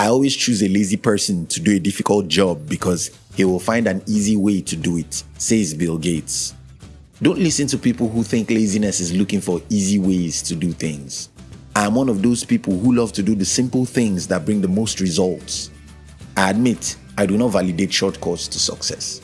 I always choose a lazy person to do a difficult job because he will find an easy way to do it, says Bill Gates. Don't listen to people who think laziness is looking for easy ways to do things. I am one of those people who love to do the simple things that bring the most results. I admit I do not validate shortcuts to success,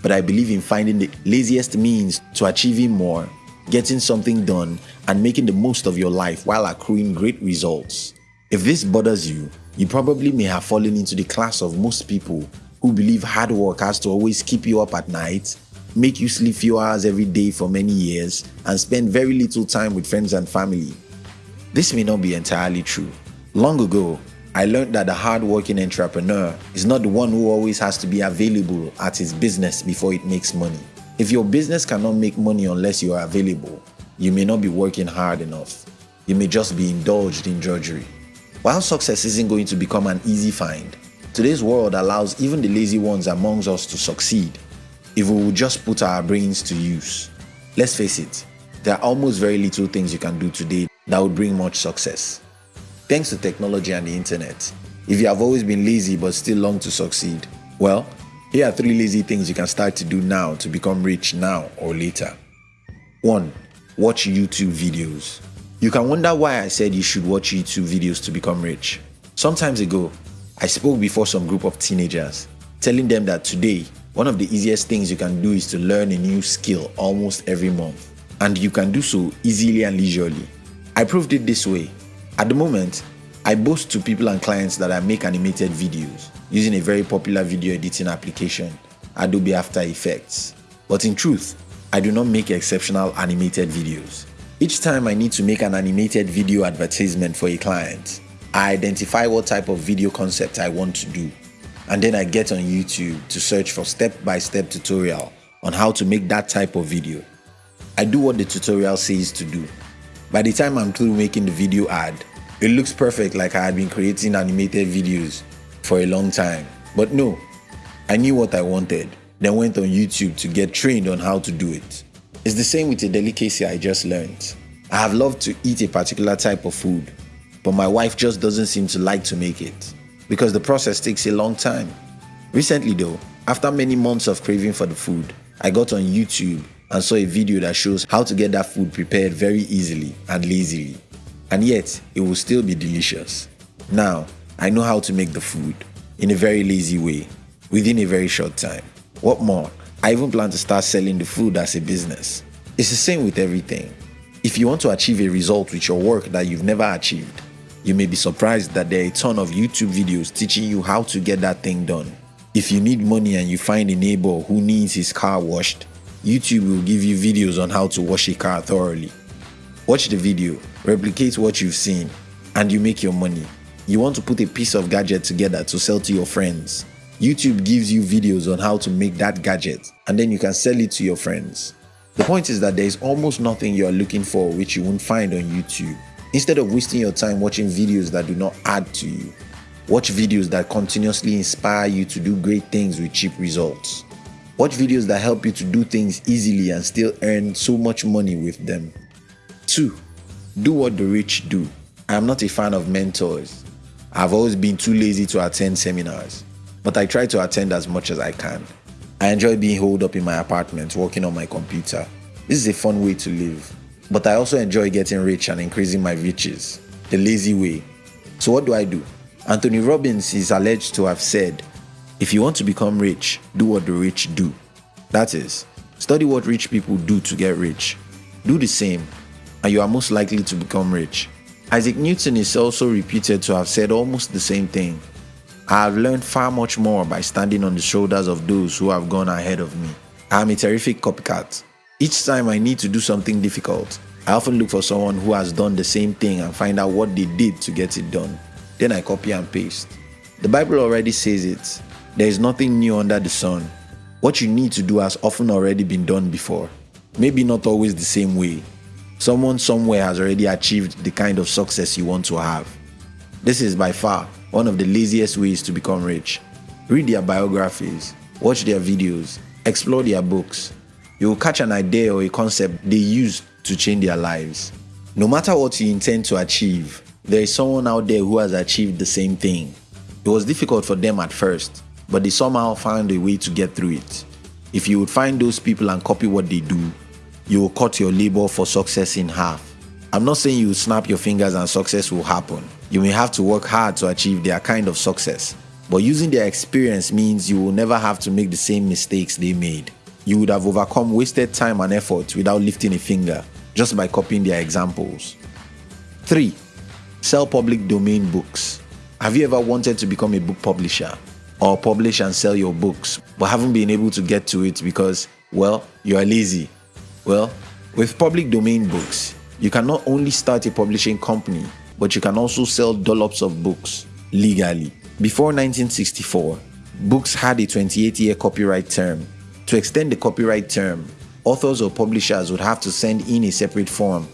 but I believe in finding the laziest means to achieving more, getting something done, and making the most of your life while accruing great results. If this bothers you, you probably may have fallen into the class of most people who believe hard work has to always keep you up at night, make you sleep few hours every day for many years, and spend very little time with friends and family. This may not be entirely true. Long ago, I learned that the hard-working entrepreneur is not the one who always has to be available at his business before it makes money. If your business cannot make money unless you are available, you may not be working hard enough. You may just be indulged in drudgery. While success isn't going to become an easy find, today's world allows even the lazy ones amongst us to succeed if we will just put our brains to use. Let's face it, there are almost very little things you can do today that would bring much success. Thanks to technology and the internet, if you have always been lazy but still long to succeed, well, here are three lazy things you can start to do now to become rich now or later. 1. Watch YouTube videos. You can wonder why I said you should watch YouTube videos to become rich. Sometimes ago, I spoke before some group of teenagers, telling them that today, one of the easiest things you can do is to learn a new skill almost every month. And you can do so easily and leisurely. I proved it this way. At the moment, I boast to people and clients that I make animated videos using a very popular video editing application, Adobe After Effects. But in truth, I do not make exceptional animated videos. Each time I need to make an animated video advertisement for a client, I identify what type of video concept I want to do. And then I get on YouTube to search for step-by-step -step tutorial on how to make that type of video. I do what the tutorial says to do. By the time I'm through making the video ad, it looks perfect like I had been creating animated videos for a long time. But no, I knew what I wanted, then went on YouTube to get trained on how to do it. It's the same with a delicacy I just learned. I have loved to eat a particular type of food, but my wife just doesn't seem to like to make it because the process takes a long time. Recently though, after many months of craving for the food, I got on YouTube and saw a video that shows how to get that food prepared very easily and lazily. And yet, it will still be delicious. Now, I know how to make the food in a very lazy way within a very short time. What more, I even plan to start selling the food as a business. It's the same with everything. If you want to achieve a result with your work that you've never achieved, you may be surprised that there are a ton of YouTube videos teaching you how to get that thing done. If you need money and you find a neighbor who needs his car washed, YouTube will give you videos on how to wash a car thoroughly. Watch the video, replicate what you've seen, and you make your money. You want to put a piece of gadget together to sell to your friends. YouTube gives you videos on how to make that gadget and then you can sell it to your friends. The point is that there is almost nothing you are looking for which you won't find on YouTube. Instead of wasting your time watching videos that do not add to you, watch videos that continuously inspire you to do great things with cheap results. Watch videos that help you to do things easily and still earn so much money with them. 2. Do what the rich do. I am not a fan of mentors. I've always been too lazy to attend seminars but I try to attend as much as I can. I enjoy being holed up in my apartment working on my computer. This is a fun way to live. But I also enjoy getting rich and increasing my riches, the lazy way. So what do I do? Anthony Robbins is alleged to have said, if you want to become rich, do what the rich do. That is, study what rich people do to get rich. Do the same, and you are most likely to become rich. Isaac Newton is also reputed to have said almost the same thing. I have learned far much more by standing on the shoulders of those who have gone ahead of me. I am a terrific copycat. Each time I need to do something difficult, I often look for someone who has done the same thing and find out what they did to get it done. Then I copy and paste. The Bible already says it. There is nothing new under the sun. What you need to do has often already been done before. Maybe not always the same way. Someone somewhere has already achieved the kind of success you want to have. This is by far one of the laziest ways to become rich. Read their biographies, watch their videos, explore their books. You will catch an idea or a concept they use to change their lives. No matter what you intend to achieve, there is someone out there who has achieved the same thing. It was difficult for them at first, but they somehow found a way to get through it. If you would find those people and copy what they do, you will cut your labor for success in half. I'm not saying you snap your fingers and success will happen. You may have to work hard to achieve their kind of success, but using their experience means you will never have to make the same mistakes they made. You would have overcome wasted time and effort without lifting a finger just by copying their examples. 3. Sell public domain books. Have you ever wanted to become a book publisher or publish and sell your books but haven't been able to get to it because, well, you are lazy? Well, with public domain books, you can not only start a publishing company, but you can also sell dollops of books legally. Before 1964, books had a 28 year copyright term. To extend the copyright term, authors or publishers would have to send in a separate form.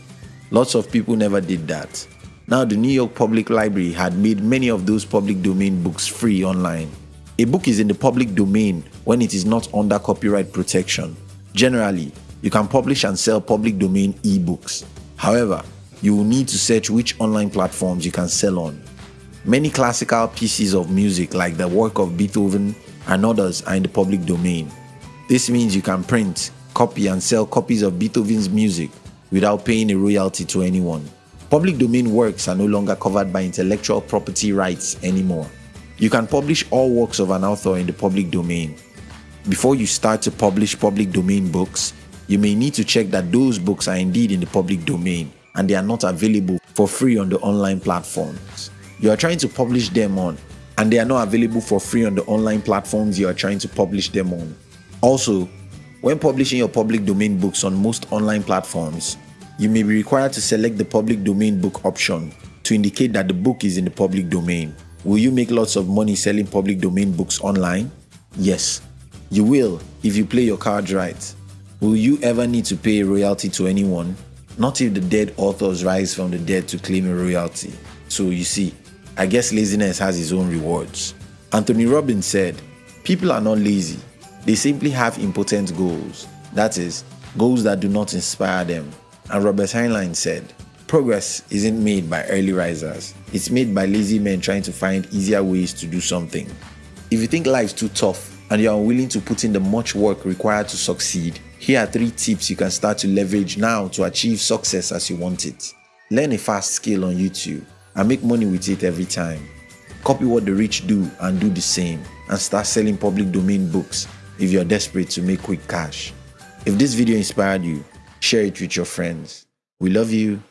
Lots of people never did that. Now, the New York Public Library had made many of those public domain books free online. A book is in the public domain when it is not under copyright protection. Generally, you can publish and sell public domain ebooks. However, you will need to search which online platforms you can sell on. Many classical pieces of music like the work of Beethoven and others are in the public domain. This means you can print, copy and sell copies of Beethoven's music without paying a royalty to anyone. Public domain works are no longer covered by intellectual property rights anymore. You can publish all works of an author in the public domain. Before you start to publish public domain books, you may need to check that those books are indeed in the public domain and they are not available for free on the online platforms you are trying to publish them on and they are not available for free on the online platforms you are trying to publish them on. Also, when publishing your public domain books on most online platforms, you may be required to select the public domain book option to indicate that the book is in the public domain. Will you make lots of money selling public domain books online? Yes, you will if you play your cards right. Will you ever need to pay a royalty to anyone? Not if the dead authors rise from the dead to claim a royalty. So you see, I guess laziness has its own rewards. Anthony Robbins said, People are not lazy, they simply have impotent goals. That is, goals that do not inspire them. And Robert Heinlein said, Progress isn't made by early risers, it's made by lazy men trying to find easier ways to do something. If you think life's too tough and you are unwilling to put in the much work required to succeed, here are three tips you can start to leverage now to achieve success as you want it. Learn a fast skill on YouTube and make money with it every time. Copy what the rich do and do the same and start selling public domain books if you're desperate to make quick cash. If this video inspired you, share it with your friends. We love you.